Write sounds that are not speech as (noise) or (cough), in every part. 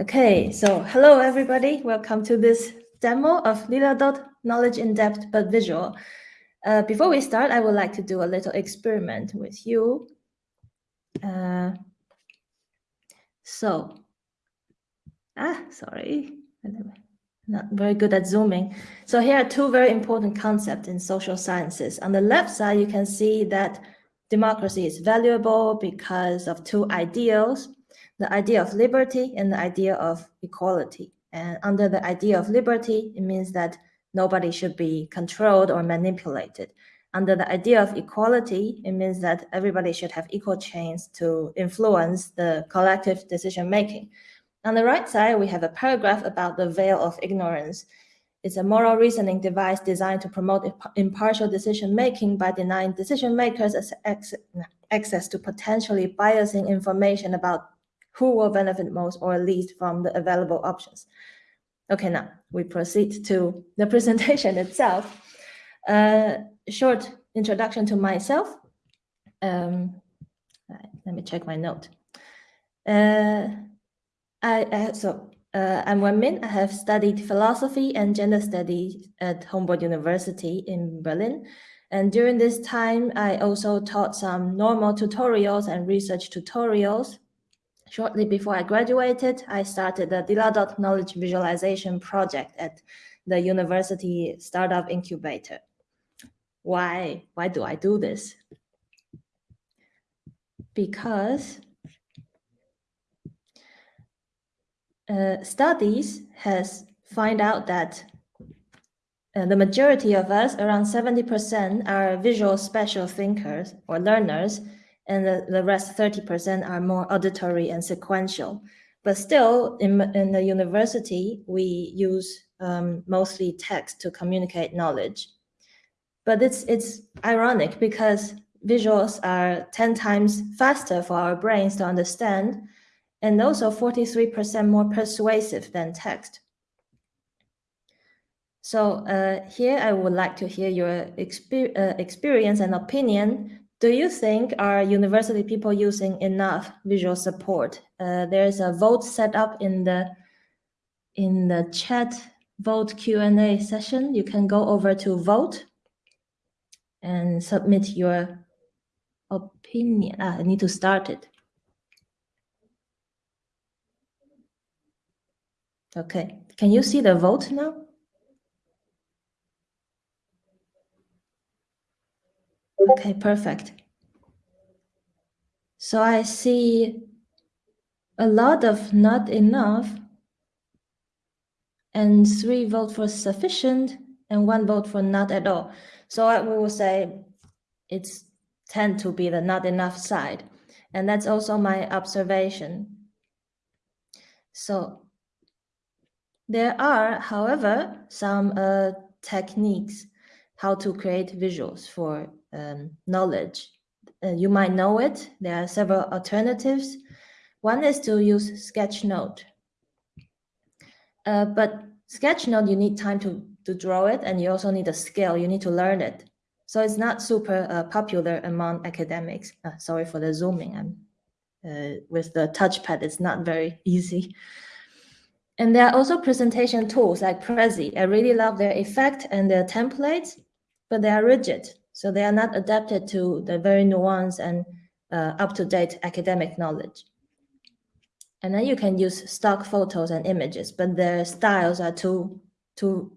Okay, so hello everybody. Welcome to this demo of Lila Dot Knowledge in Depth but Visual. Uh, before we start, I would like to do a little experiment with you. Uh, so, ah, sorry, not very good at zooming. So here are two very important concepts in social sciences. On the left side, you can see that democracy is valuable because of two ideals the idea of liberty and the idea of equality. And under the idea of liberty, it means that nobody should be controlled or manipulated. Under the idea of equality, it means that everybody should have equal chance to influence the collective decision making. On the right side, we have a paragraph about the veil of ignorance. It's a moral reasoning device designed to promote impartial decision making by denying decision makers access to potentially biasing information about who will benefit most or least from the available options. Okay, now we proceed to the (laughs) presentation itself. Uh, short introduction to myself. Um, let me check my note. Uh, I, I so uh, I'm Wenmin. I have studied philosophy and gender studies at Humboldt University in Berlin. And during this time, I also taught some normal tutorials and research tutorials Shortly before I graduated, I started the Lila Dot Knowledge Visualization Project at the University Startup Incubator. Why, why do I do this? Because uh, studies has find out that uh, the majority of us, around 70%, are visual special thinkers or learners, and the, the rest 30% are more auditory and sequential. But still, in, in the university, we use um, mostly text to communicate knowledge. But it's, it's ironic because visuals are 10 times faster for our brains to understand, and also 43% more persuasive than text. So uh, here I would like to hear your exper uh, experience and opinion do you think are university people using enough visual support? Uh, there's a vote set up in the in the chat vote Q&A session. You can go over to vote and submit your opinion. Ah, I need to start it. Okay, can you see the vote now? Okay, perfect. So I see a lot of not enough and three vote for sufficient and one vote for not at all. So I will say it's tend to be the not enough side. And that's also my observation. So there are, however, some uh, techniques how to create visuals for um, knowledge. Uh, you might know it. There are several alternatives. One is to use Sketchnote. Uh, but Sketchnote, you need time to, to draw it, and you also need a skill. You need to learn it. So it's not super uh, popular among academics. Uh, sorry for the zooming. I'm, uh, with the touchpad, it's not very (laughs) easy. And there are also presentation tools like Prezi. I really love their effect and their templates, but they are rigid. So they are not adapted to the very nuanced and uh, up-to-date academic knowledge. And then you can use stock photos and images, but their styles are too, too,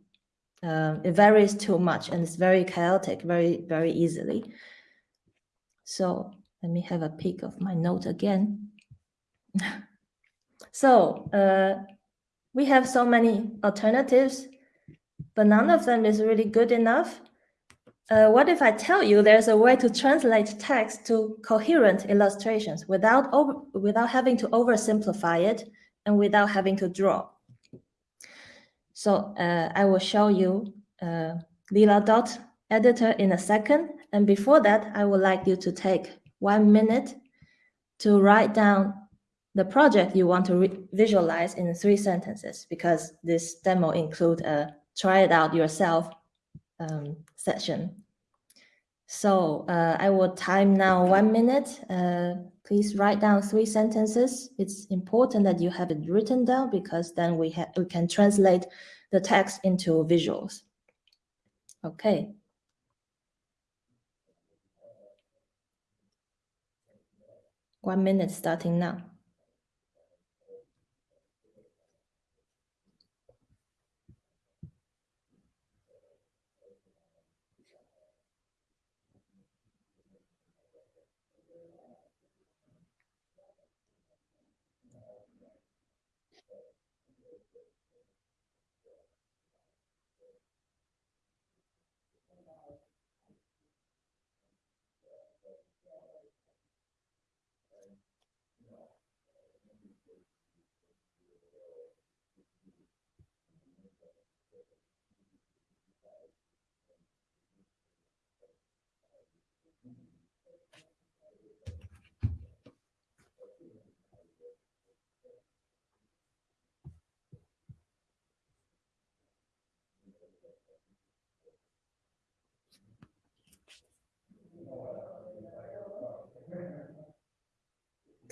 uh, it varies too much and it's very chaotic, very, very easily. So let me have a peek of my note again. (laughs) so uh, we have so many alternatives, but none of them is really good enough uh, what if I tell you there's a way to translate text to coherent illustrations without, over, without having to oversimplify it and without having to draw? So uh, I will show you uh, Lila Dot editor in a second. And before that, I would like you to take one minute to write down the project you want to visualize in three sentences, because this demo include a try it out yourself um, session. So uh, I will time now one minute. Uh, please write down three sentences. It's important that you have it written down because then we, we can translate the text into visuals. Okay. One minute starting now.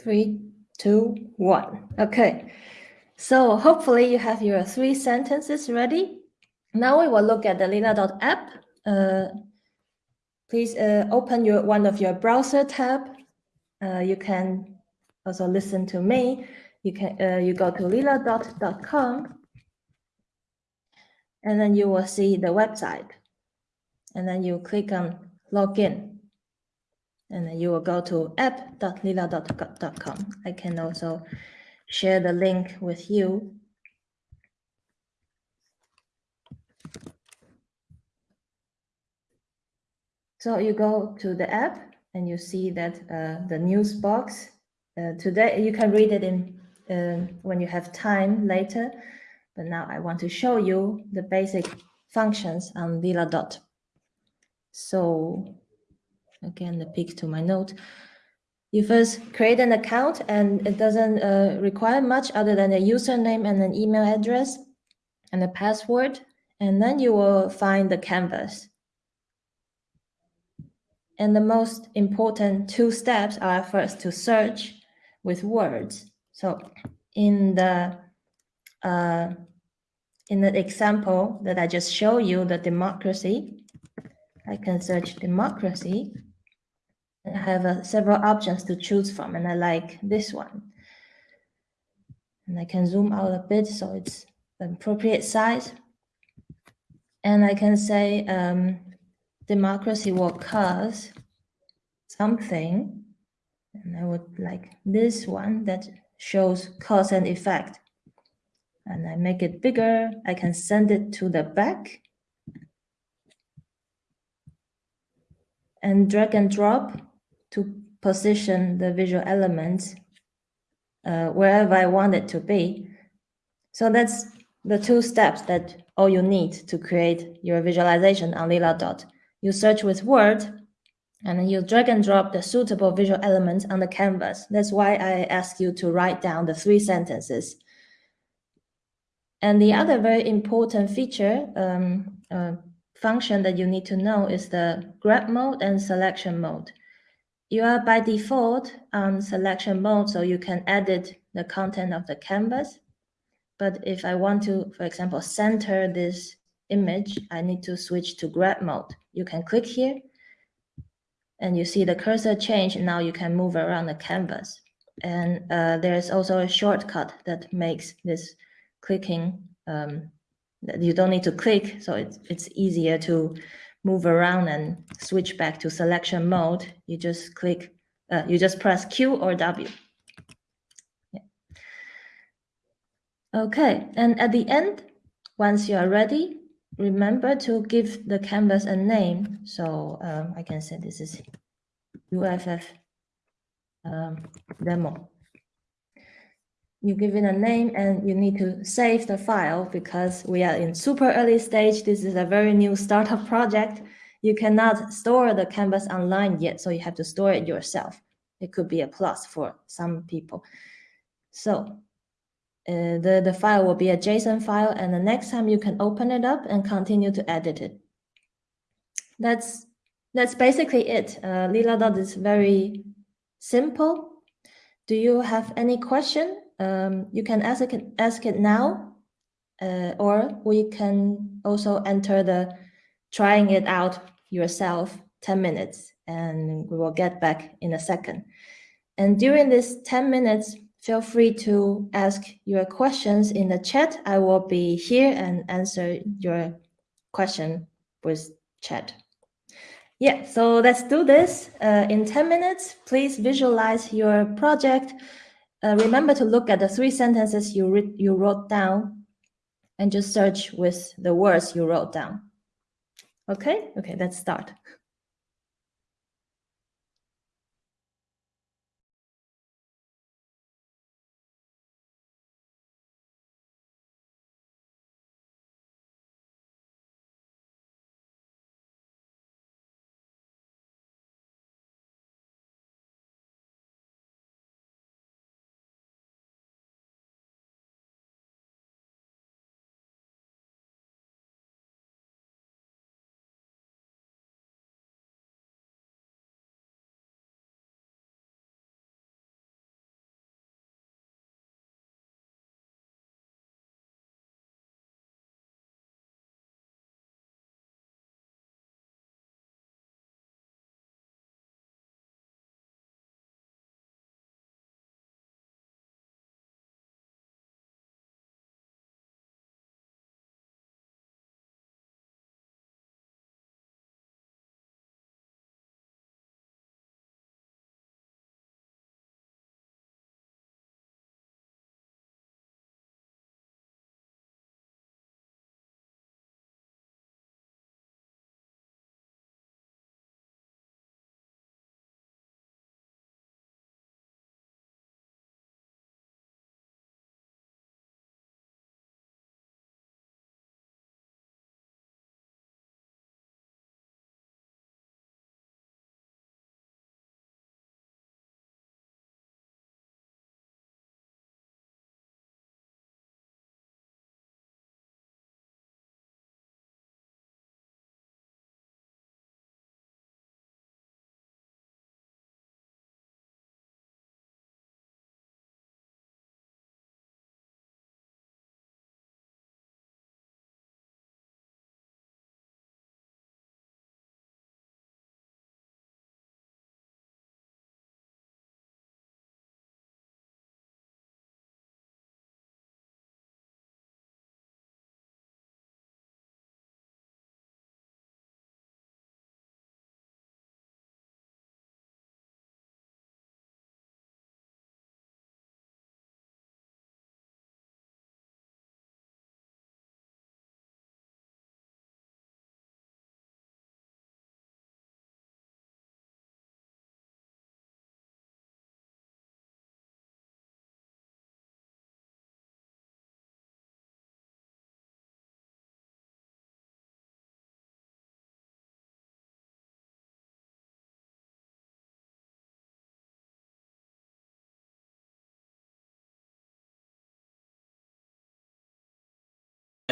Three, two, one. Okay. So hopefully you have your three sentences ready. Now we will look at the Lila.app. Uh, please uh, open your one of your browser tab. Uh, you can also listen to me. You can uh, you go to lila.com and then you will see the website. And then you click on login and then you will go to app.lila.com. I can also share the link with you. So you go to the app and you see that uh, the news box. Uh, today you can read it in um, when you have time later, but now I want to show you the basic functions on Lila Dot. So again, the pick to my note. You first create an account and it doesn't uh, require much other than a username and an email address and a password. And then you will find the canvas. And the most important two steps are first to search with words. So in the uh, in the example that I just showed you, the democracy, I can search democracy I have uh, several options to choose from, and I like this one. And I can zoom out a bit so it's an appropriate size. And I can say um, democracy will cause something. And I would like this one that shows cause and effect. And I make it bigger. I can send it to the back. And drag and drop to position the visual elements uh, wherever I want it to be. So that's the two steps that all you need to create your visualization on Lila Dot. You search with Word, and you drag and drop the suitable visual elements on the canvas. That's why I ask you to write down the three sentences. And the other very important feature, um, uh, function that you need to know is the grab mode and selection mode you are by default on selection mode, so you can edit the content of the canvas. But if I want to, for example, center this image, I need to switch to grab mode. You can click here and you see the cursor change. Now you can move around the canvas. And uh, there's also a shortcut that makes this clicking, um, you don't need to click, so it's, it's easier to move around and switch back to selection mode, you just click, uh, you just press Q or W. Okay, and at the end, once you are ready, remember to give the canvas a name. So um, I can say this is UFF um, demo you give it a name and you need to save the file because we are in super early stage. This is a very new startup (laughs) project. You cannot store the canvas online yet, so you have to store it yourself. It could be a plus for some people. So uh, the, the file will be a JSON file, and the next time you can open it up and continue to edit it. That's that's basically it. Uh, Lila dot is very simple. Do you have any question? Um, you can ask it, ask it now, uh, or we can also enter the trying it out yourself 10 minutes and we will get back in a second. And during this 10 minutes, feel free to ask your questions in the chat. I will be here and answer your question with chat. Yeah, so let's do this. Uh, in 10 minutes, please visualize your project. Uh, remember to look at the three sentences you, you wrote down and just search with the words you wrote down. Okay, okay, let's start.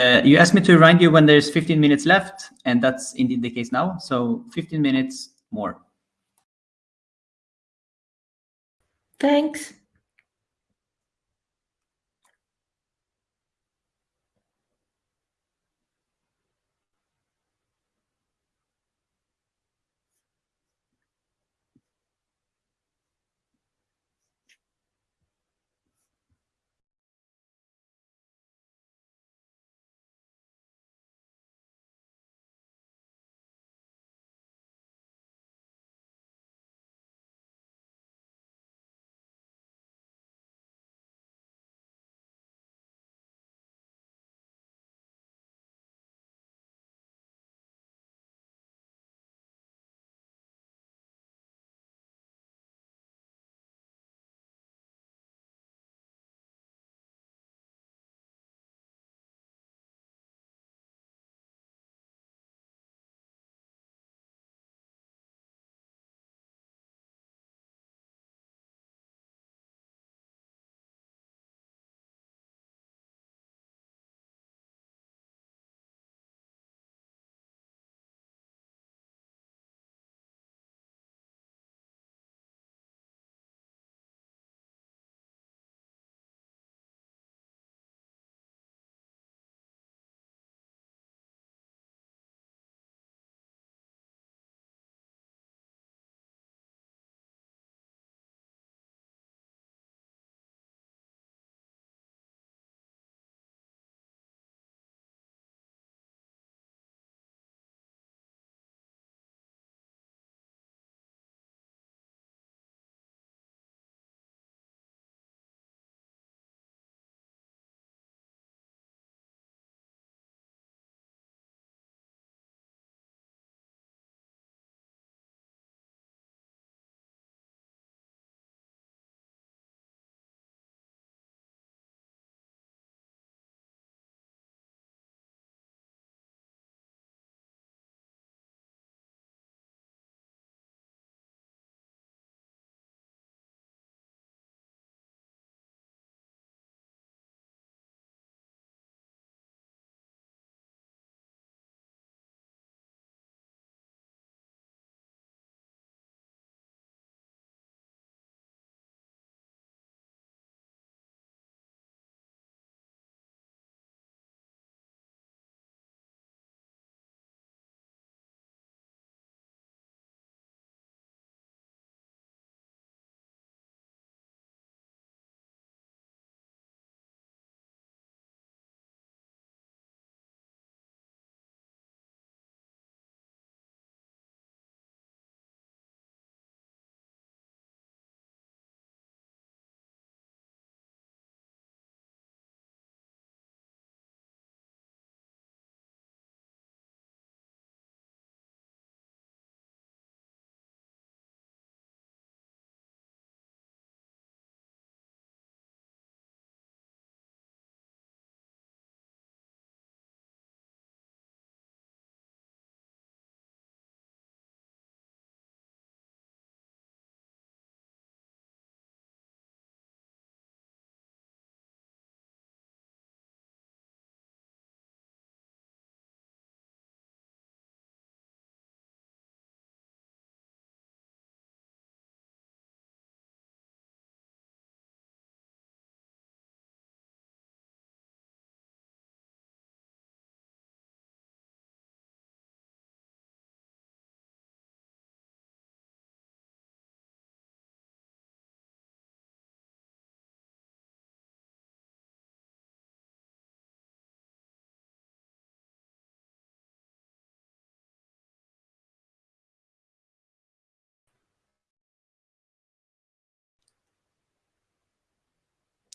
Uh, you asked me to remind you when there's 15 minutes left, and that's indeed the case now. So 15 minutes more. Thanks.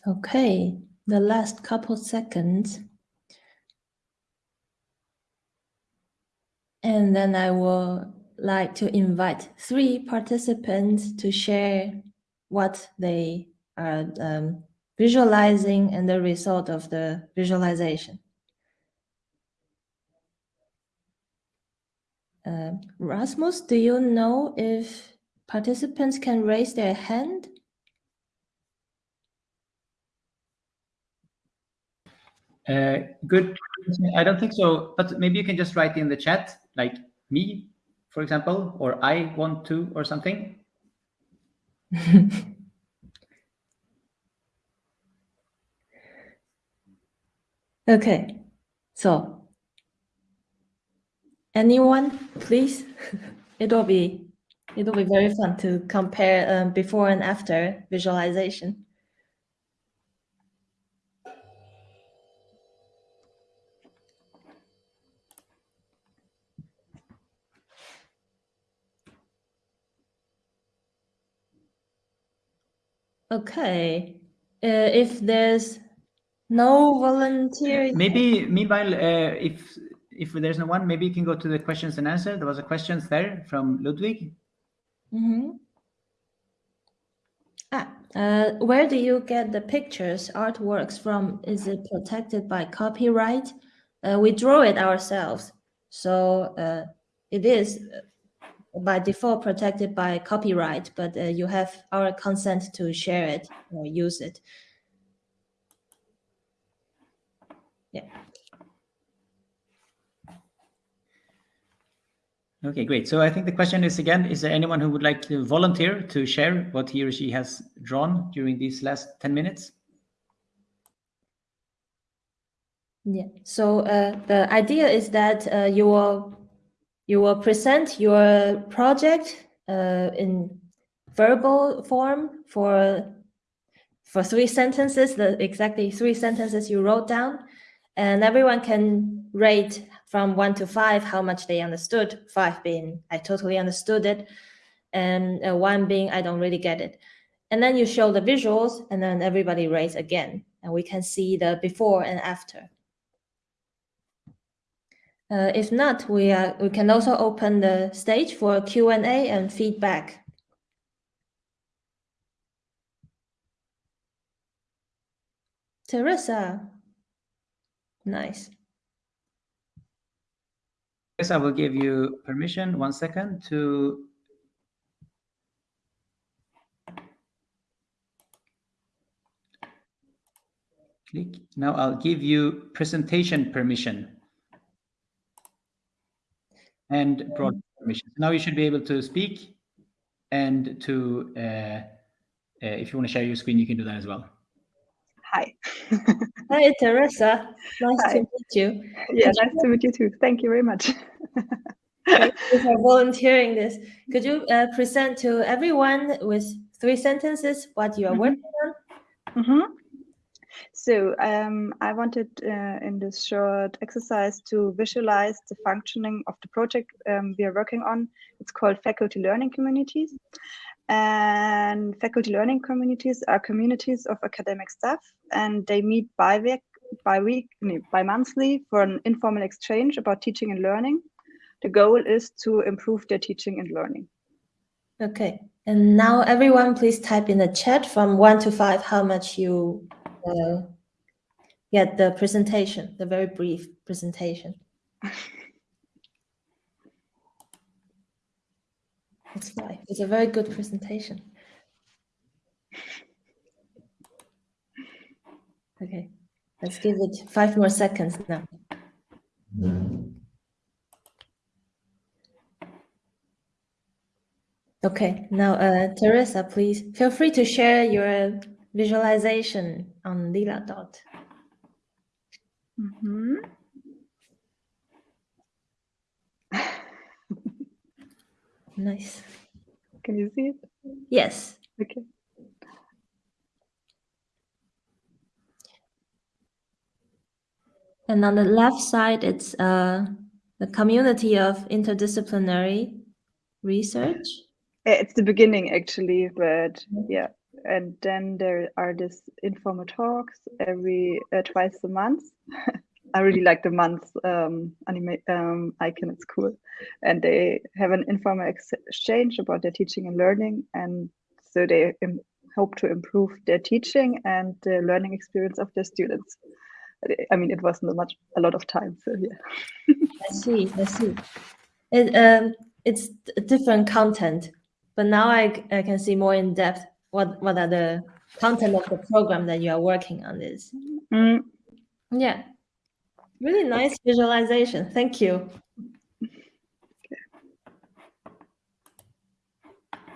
Okay, the last couple seconds. And then I will like to invite three participants to share what they are um, visualizing and the result of the visualization. Uh, Rasmus, do you know if participants can raise their hand? Uh, good. I don't think so, but maybe you can just write in the chat, like me, for example, or I want to, or something. (laughs) okay, so anyone, please? (laughs) it'll be it'll be very fun to compare um, before and after visualization. Okay, uh, if there's no volunteer, Maybe meanwhile, uh, if if there's no one, maybe you can go to the questions and answer. There was a questions there from Ludwig. Mhm. Ah, uh, where do you get the pictures, artworks from? Is it protected by copyright? Uh, we draw it ourselves, so uh, it is uh, by default protected by copyright, but uh, you have our consent to share it or use it. Yeah. Okay, great. So I think the question is again, is there anyone who would like to volunteer to share what he or she has drawn during these last 10 minutes? Yeah. So uh, the idea is that uh, you will you will present your project uh, in verbal form for for three sentences, the exactly three sentences you wrote down, and everyone can rate from one to five how much they understood. Five being I totally understood it, and uh, one being I don't really get it. And then you show the visuals, and then everybody rates again, and we can see the before and after. Uh, if not, we are we can also open the stage for Q and A and feedback. Teresa, nice. Yes, I will give you permission. One second to click. Now I'll give you presentation permission and broad permission. Now you should be able to speak and to, uh, uh, if you want to share your screen, you can do that as well. Hi. (laughs) Hi, Teresa. Nice Hi. to meet you. Yeah, nice to meet you too. Thank you very much. Thank (laughs) you for volunteering this. Could you uh, present to everyone with three sentences what you are Mhm. working on? hmm So um, I wanted uh, in this short exercise to visualize the functioning of the project um, we are working on. It's called Faculty Learning Communities. And faculty learning communities are communities of academic staff, and they meet by week, by week, no, by monthly for an informal exchange about teaching and learning. The goal is to improve their teaching and learning. Okay. And now everyone please type in the chat from one to five how much you uh, get the presentation, the very brief presentation. It's five. It's a very good presentation. Okay, let's give it five more seconds now. Okay, now uh, Teresa, please feel free to share your visualization on Lila Dot. Mhm. (laughs) Nice. Can you see it? Yes. Okay. And on the left side, it's uh, the community of interdisciplinary research. Uh, It's the beginning actually, but yeah. And then there are these informal talks every uh, twice a month. (laughs) I really like the month um, anime um, icon. It's cool, and they have an informal exchange about their teaching and learning, and so they hope to improve their teaching and the learning experience of their students. I mean, it wasn't much a lot of time, so yeah. (laughs) I see. I see. It um, it's different content, but now I I can see more in depth what what are the content of the program that you are working on is. Mm, Yeah. Really nice visualization. Thank you.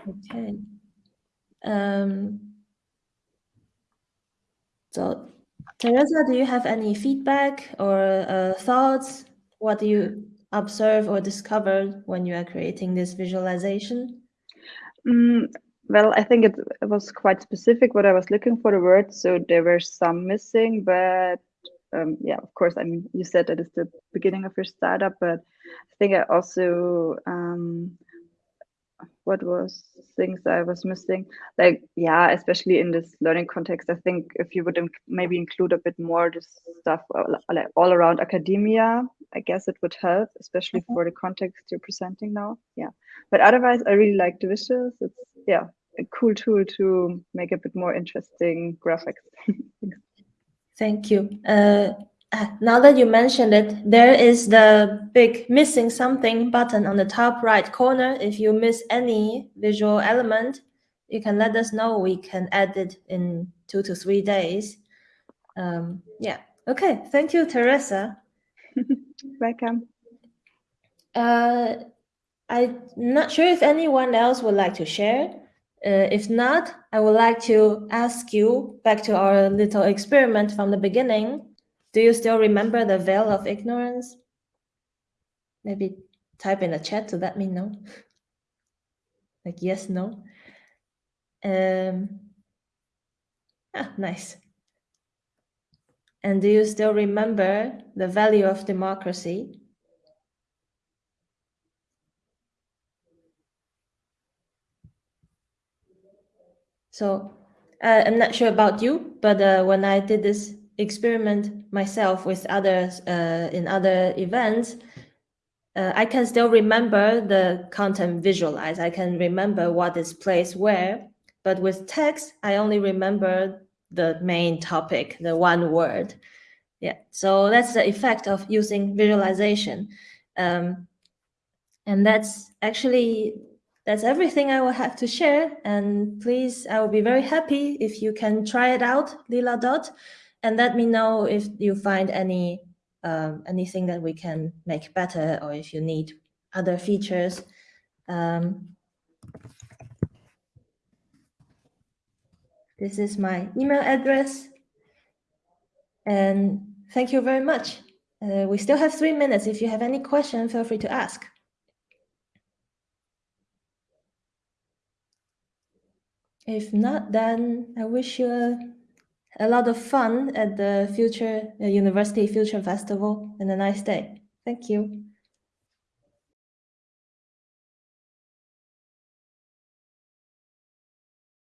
Okay. Um, so, Teresa, do you have any feedback or uh, thoughts? What do you observe or discover when you are creating this visualization? Mm, well, I think it, it was quite specific what I was looking for the words, so there were some missing, but um, yeah, of course, I mean, you said that it's the beginning of your startup, but I think I also um, what was things I was missing, like yeah, especially in this learning context, I think if you would inc- maybe include a bit more this stuff all, like all around academia, I guess it would help, especially for the context you're presenting now. Yeah, but otherwise, I really like the visuals. It's yeah, a cool tool to make a bit more interesting graphics. (laughs) Thank you. Uh, ah, now that you mentioned it, there is the big missing something button on the top right corner. If you miss any visual element, you can let us know. We can add it in two to three days. Um, yeah. Okay. Thank you, Teresa. (laughs) Welcome. Uh, I'm not sure if anyone else would like to share. Uh, if not, I would like to ask you back to our little experiment from the beginning. Do you still remember the veil of ignorance? Maybe type in the chat to let me know. (laughs) Like yes, no. Um, ah, nice. And do you still remember the value of democracy? So uh, I'm not sure about you, but uh, when I did this experiment myself with others uh, in other events, uh, I can still remember the content visualized. I can remember what is placed where, but with text, I only remember the main topic, the one word. Yeah, so that's the effect of using visualization. Um, and that's actually that's everything I will have to share. And please, I will be very happy if you can try it out, Lila Dot, and let me know if you find any um, anything that we can make better, or if you need other features. Um, this is my email address, and thank you very much. Uh, we still have three minutes. If you have any question, feel free to ask. If not, then I wish you a, lot of fun at the Future uh, University Future Festival and a nice day. Thank you.